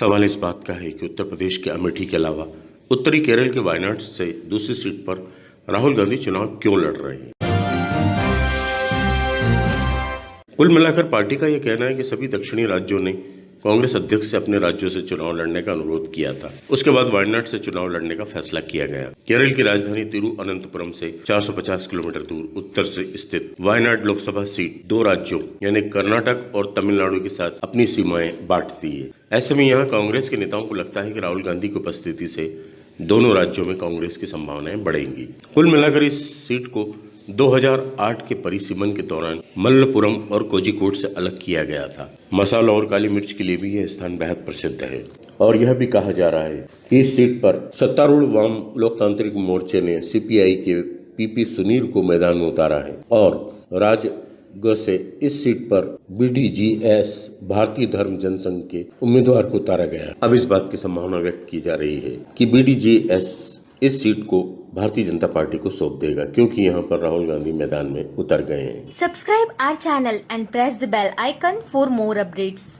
सवाल इस बात का है कि उत्तर प्रदेश के अमेठी के अलावा उत्तरी केरल के वायनाड से दूसरी सीट पर राहुल गांधी चुनाव क्यों लड़ रहे हैं? कुल मिलाकर पार्टी का यह कहना है कि सभी दक्षिणी राज्यों ने कांग्रेस अध्यक्ष से अपने राज्यों से चुनाव लड़ने का अनुरोध किया था। उसके बाद वायनाड से चुनाव लड़ने का फैसला किया गया। केरल की राजधानी तिरुअनंतपुरम से 450 किलोमीटर दूर उत्तर से स्थित वायनाड लोकसभा सीट दो राज्यों, यानी कर्नाटक और तमिलनाडु के साथ अपनी सीमाएँ बांटती है। ऐसे में यहाँ कांग्रेस के नेताओं को लगता है की राहुल गांधी की उपस्थिति से दोनों राज्यों में कांग्रेस की संभावनाएँ बढ़ेंगी। कुल मिलाकर इस सीट को 2008 के परिसीमन के दौरान मल्लपुरम और कोजिकोड से अलग किया गया था। मसाला और काली मिर्च के लिए भी यह स्थान बेहद प्रसिद्ध है। और यह भी कहा जा रहा है कि इस सीट पर सत्तारूढ़ वाम लोकतांत्रिक मोर्चे ने सीपीआई के पीपी सुनील को मैदान में उतारा है और राज से इस सीट पर बीडीजीएस, भारतीय धर्म जनसंघ के उम्मीदवार को उतारा गया अब इस बात की संभावना व्यक्त की जा रही है कि बीडीजीएस इस सीट को भारतीय जनता पार्टी को सौंप देगा, क्योंकि यहाँ पर राहुल गांधी मैदान में उतर गए हैं। Subscribe our channel and press the bell icon for more updates